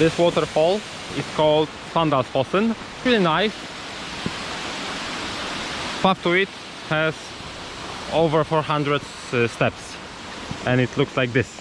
This waterfall is called Svandalsfossen. Really nice. Path to it has over 400 uh, steps and it looks like this.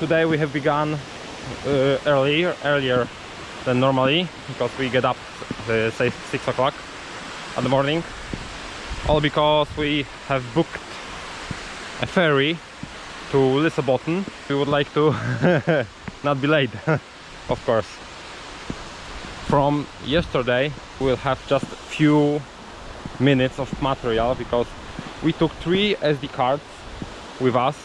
Today we have begun uh, earlier, earlier than normally because we get up uh, say 6 o'clock in the morning all because we have booked a ferry to Lysebotn. We would like to not be late, of course. From yesterday we'll have just a few minutes of material because we took three SD cards with us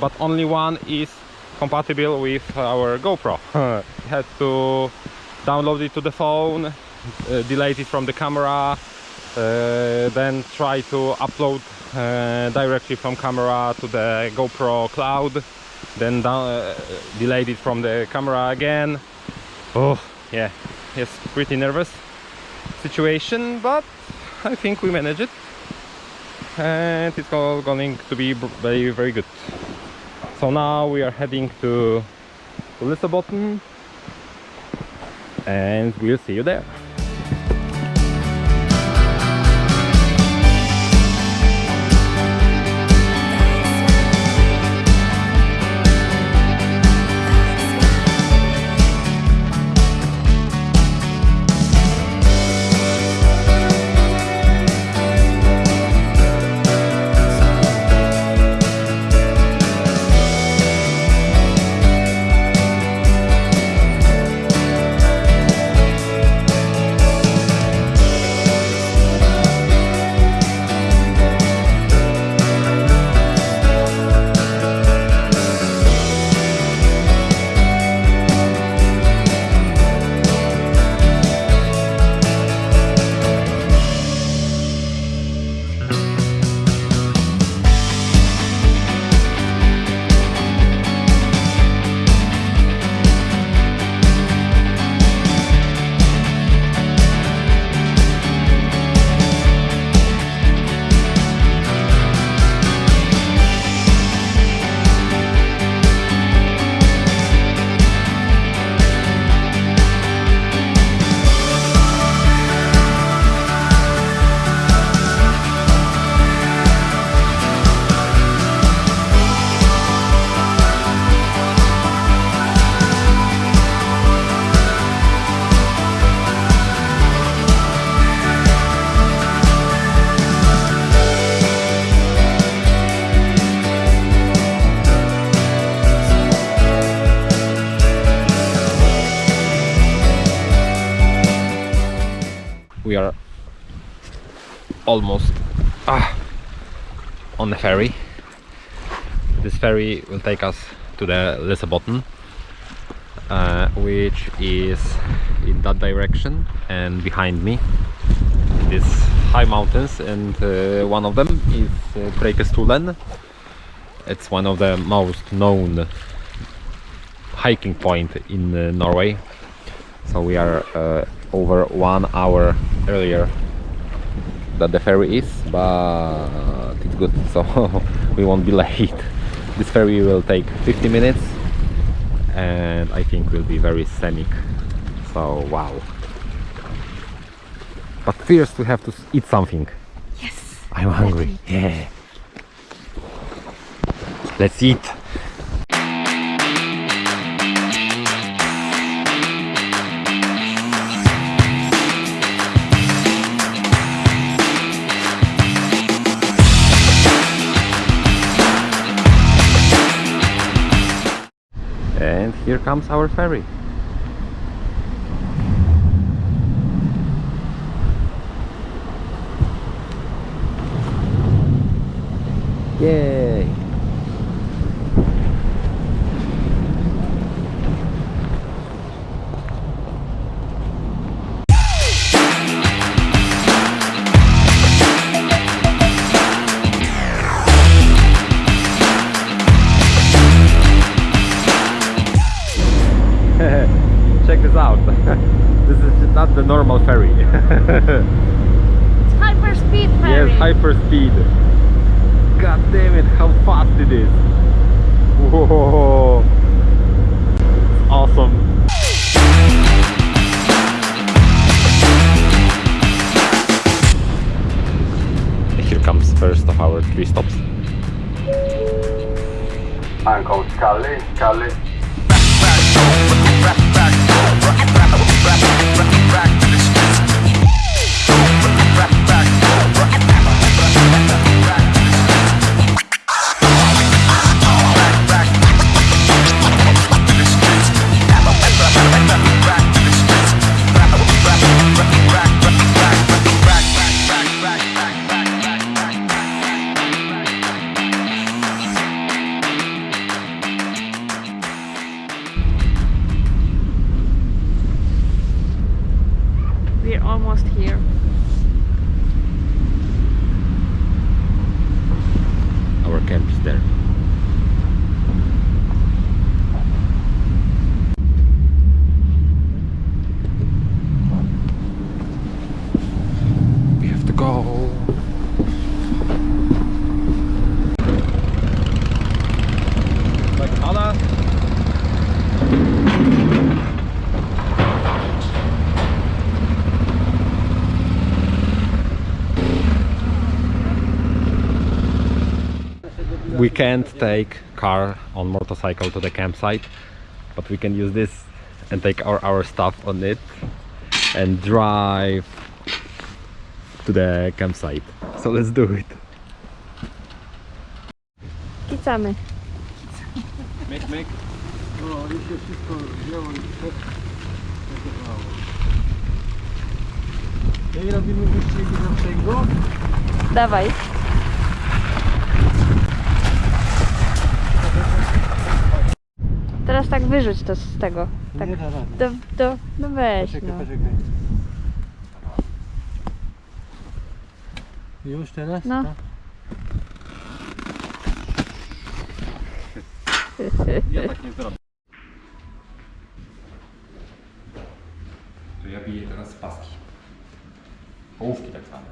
but only one is compatible with our GoPro. we had to download it to the phone, uh, delete it from the camera, uh, then try to upload uh, directly from camera to the GoPro cloud then down, uh, delete it from the camera again. Oh yeah it's pretty nervous situation but I think we managed it. And it's all going to be very very good. So now we are heading to Lysebotn and we'll see you there almost ah, on the ferry. This ferry will take us to the Lysebotn uh, which is in that direction and behind me. These high mountains and uh, one of them is uh, it's one of the most known hiking point in uh, Norway. So we are uh, over one hour earlier that the ferry is but it's good. So we won't be late. This ferry will take 50 minutes and I think will be very scenic. So wow. But first we have to eat something. Yes. I'm hungry. Yeah. Let's eat here comes our ferry. Yay! normal ferry. it's hyper speed ferry. Yes, hyper speed. God damn it, how fast it is. Whoa. Awesome. Here comes first of our three stops. Uncle Scully, Scully. We're can't take car on motorcycle to the campsite but we can use this and take our, our stuff on it and drive to the campsite so let's do it Kicamy. make make No, już się wszystko wzięło i zachowało. I robimy wyścig naszego. Dawaj. Teraz tak wyrzuć to z tego. Tak. Nie da rady. Do, do, no weź Poczekaj, no. poczekaj. Już teraz? No. Tak? ja tak nie zrobię to ja biję teraz paski połówki tak zwane